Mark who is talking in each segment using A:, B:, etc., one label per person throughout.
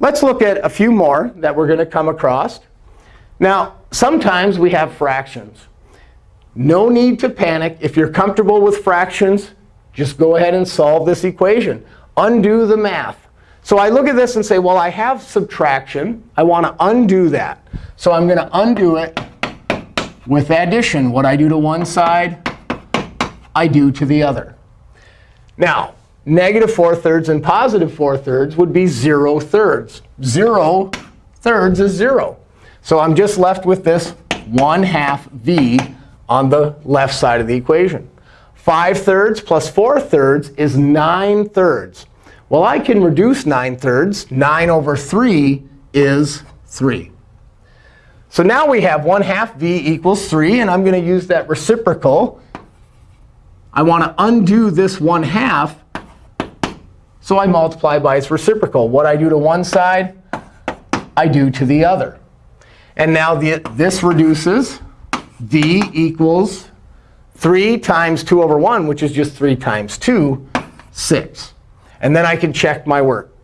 A: Let's look at a few more that we're going to come across. Now, sometimes we have fractions. No need to panic. If you're comfortable with fractions, just go ahead and solve this equation. Undo the math. So I look at this and say, well, I have subtraction. I want to undo that. So I'm going to undo it with addition. What I do to one side, I do to the other. Now, negative 4 thirds and positive 4 thirds would be 0 thirds. 0 thirds is 0. So I'm just left with this 1 half v on the left side of the equation. 5 thirds plus 4 thirds is 9 thirds. Well, I can reduce 9 thirds. 9 over 3 is 3. So now we have 1 half v equals 3. And I'm going to use that reciprocal. I want to undo this 1 half. So I multiply by its reciprocal. What I do to one side, I do to the other. And now the, this reduces. d equals 3 times 2 over 1, which is just 3 times 2, 6. And then I can check my work.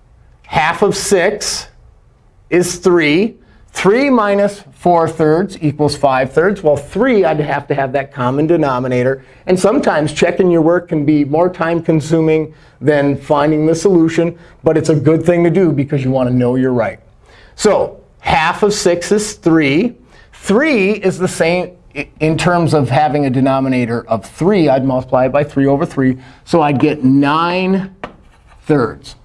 A: Half of 6 is 3. 3 minus 4 thirds equals 5 thirds. Well, 3, I'd have to have that common denominator. And sometimes checking your work can be more time consuming than finding the solution. But it's a good thing to do because you want to know you're right. So half of 6 is 3. 3 is the same in terms of having a denominator of 3. I'd multiply it by 3 over 3. So I'd get 9 thirds.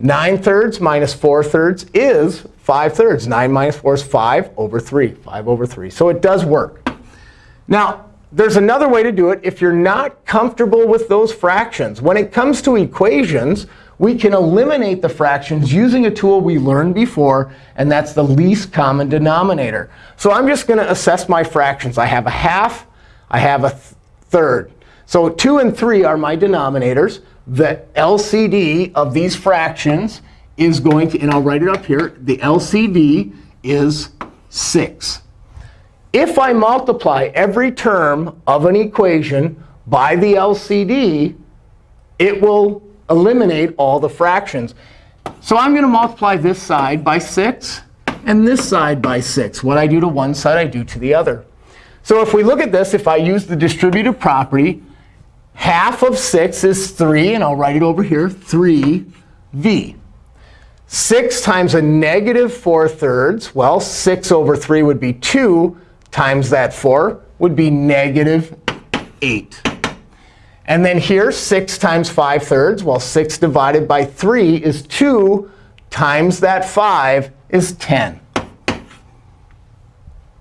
A: 9 thirds minus 4 thirds is 5 thirds. 9 minus 4 is 5 over 3. 5 over 3. So it does work. Now, there's another way to do it if you're not comfortable with those fractions. When it comes to equations, we can eliminate the fractions using a tool we learned before, and that's the least common denominator. So I'm just going to assess my fractions. I have a half. I have a th third. So 2 and 3 are my denominators the LCD of these fractions is going to, and I'll write it up here, the LCD is 6. If I multiply every term of an equation by the LCD, it will eliminate all the fractions. So I'm going to multiply this side by 6 and this side by 6. What I do to one side, I do to the other. So if we look at this, if I use the distributive property, Half of 6 is 3. And I'll write it over here, 3v. 6 times a negative 4 thirds, well, 6 over 3 would be 2 times that 4 would be negative 8. And then here, 6 times 5 thirds, well, 6 divided by 3 is 2 times that 5 is 10.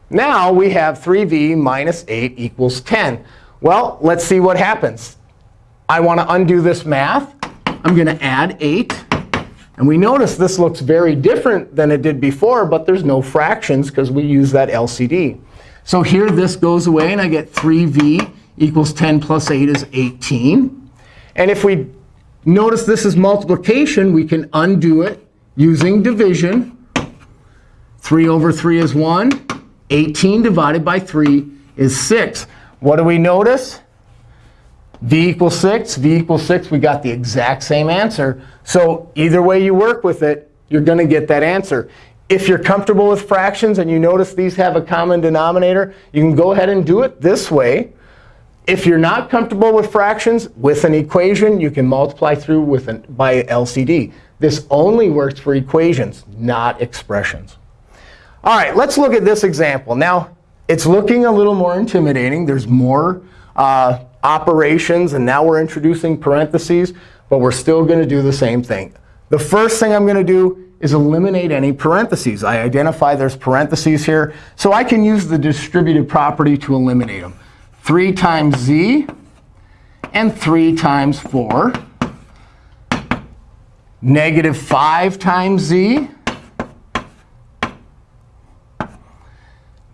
A: Now we have 3v minus 8 equals 10. Well, let's see what happens. I want to undo this math. I'm going to add 8. And we notice this looks very different than it did before, but there's no fractions because we use that LCD. So here this goes away, and I get 3v equals 10 plus 8 is 18. And if we notice this is multiplication, we can undo it using division. 3 over 3 is 1. 18 divided by 3 is 6. What do we notice? V equals 6, v equals 6. We got the exact same answer. So either way you work with it, you're going to get that answer. If you're comfortable with fractions and you notice these have a common denominator, you can go ahead and do it this way. If you're not comfortable with fractions, with an equation, you can multiply through with an, by LCD. This only works for equations, not expressions. All right, let's look at this example. Now, it's looking a little more intimidating. There's more uh, operations. And now we're introducing parentheses. But we're still going to do the same thing. The first thing I'm going to do is eliminate any parentheses. I identify there's parentheses here. So I can use the distributive property to eliminate them. 3 times z and 3 times 4. Negative 5 times z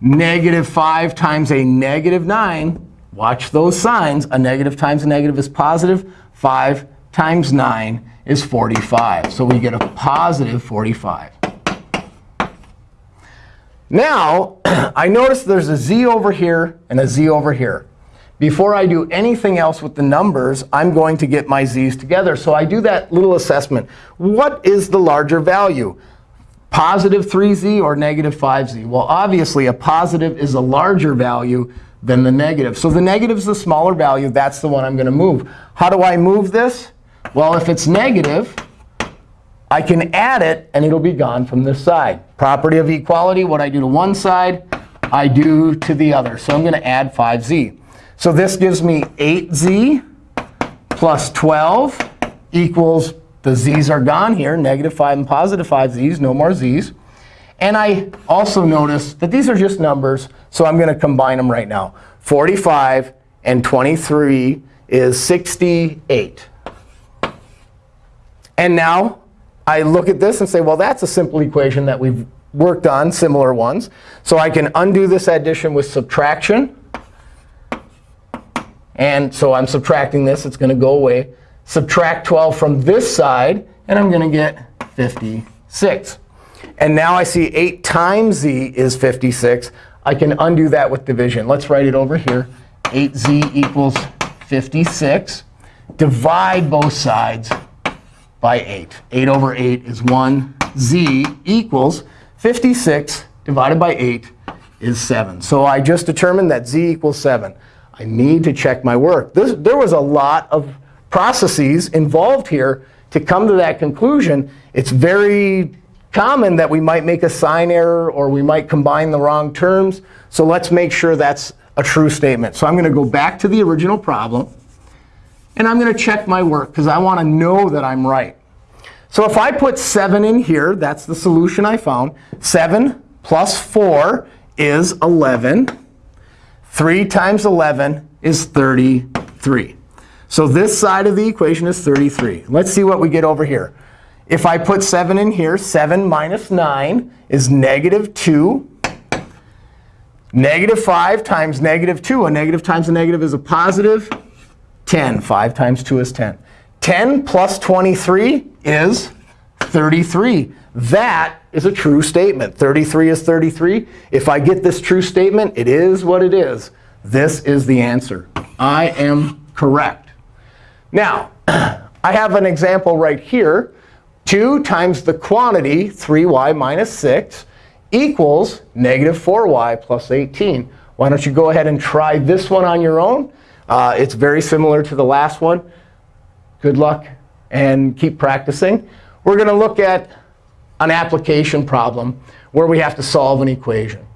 A: negative 5 times a negative 9, watch those signs. A negative times a negative is positive. 5 times 9 is 45. So we get a positive 45. Now, I notice there's a z over here and a z over here. Before I do anything else with the numbers, I'm going to get my z's together. So I do that little assessment. What is the larger value? positive 3z or negative 5z? Well, obviously, a positive is a larger value than the negative. So the negative is the smaller value. That's the one I'm going to move. How do I move this? Well, if it's negative, I can add it, and it'll be gone from this side. Property of equality, what I do to one side, I do to the other. So I'm going to add 5z. So this gives me 8z plus 12 equals, the z's are gone here, negative 5 and positive 5 z's, no more z's. And I also notice that these are just numbers, so I'm going to combine them right now. 45 and 23 is 68. And now I look at this and say, well, that's a simple equation that we've worked on, similar ones. So I can undo this addition with subtraction. And so I'm subtracting this. It's going to go away. Subtract 12 from this side, and I'm going to get 56. And now I see 8 times z is 56. I can undo that with division. Let's write it over here. 8z equals 56. Divide both sides by 8. 8 over 8 is 1. z equals 56 divided by 8 is 7. So I just determined that z equals 7. I need to check my work. This, there was a lot of processes involved here to come to that conclusion. It's very common that we might make a sign error or we might combine the wrong terms. So let's make sure that's a true statement. So I'm going to go back to the original problem. And I'm going to check my work, because I want to know that I'm right. So if I put 7 in here, that's the solution I found. 7 plus 4 is 11. 3 times 11 is 33. So this side of the equation is 33. Let's see what we get over here. If I put 7 in here, 7 minus 9 is negative 2. Negative 5 times negative 2. A negative times a negative is a 10. 5 times 2 is 10. 10 plus 23 is 33. That is a true statement. 33 is 33. If I get this true statement, it is what it is. This is the answer. I am correct. Now, I have an example right here. 2 times the quantity, 3y minus 6, equals negative 4y plus 18. Why don't you go ahead and try this one on your own? Uh, it's very similar to the last one. Good luck and keep practicing. We're going to look at an application problem where we have to solve an equation.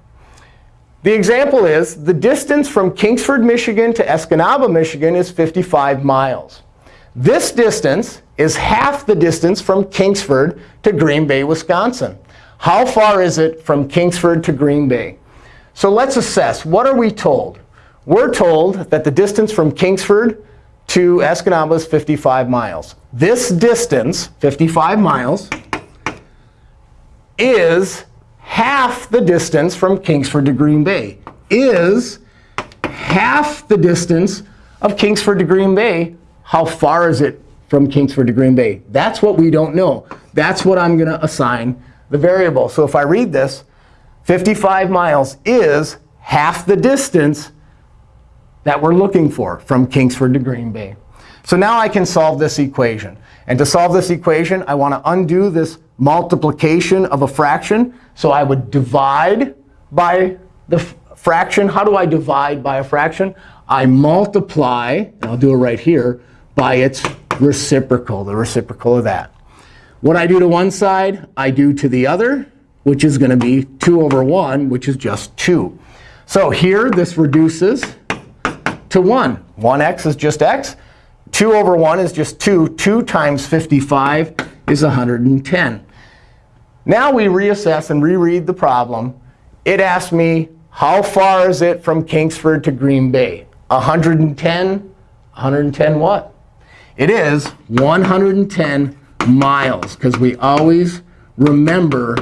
A: The example is the distance from Kingsford, Michigan to Escanaba, Michigan is 55 miles. This distance is half the distance from Kingsford to Green Bay, Wisconsin. How far is it from Kingsford to Green Bay? So let's assess. What are we told? We're told that the distance from Kingsford to Escanaba is 55 miles. This distance, 55 miles, is half the distance from Kingsford to Green Bay, is half the distance of Kingsford to Green Bay. How far is it from Kingsford to Green Bay? That's what we don't know. That's what I'm going to assign the variable. So if I read this, 55 miles is half the distance that we're looking for from Kingsford to Green Bay. So now I can solve this equation. And to solve this equation, I want to undo this multiplication of a fraction. So I would divide by the fraction. How do I divide by a fraction? I multiply, and I'll do it right here, by its reciprocal, the reciprocal of that. What I do to one side, I do to the other, which is going to be 2 over 1, which is just 2. So here, this reduces to 1. 1x is just x. 2 over 1 is just 2. 2 times 55 is 110. Now we reassess and reread the problem. It asks me, how far is it from Kingsford to Green Bay? 110? 110 what? It is 110 miles, because we always remember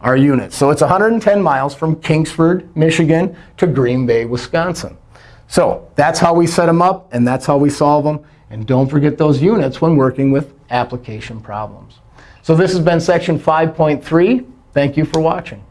A: our units. So it's 110 miles from Kingsford, Michigan, to Green Bay, Wisconsin. So that's how we set them up, and that's how we solve them. And don't forget those units when working with application problems. So this has been section 5.3. Thank you for watching.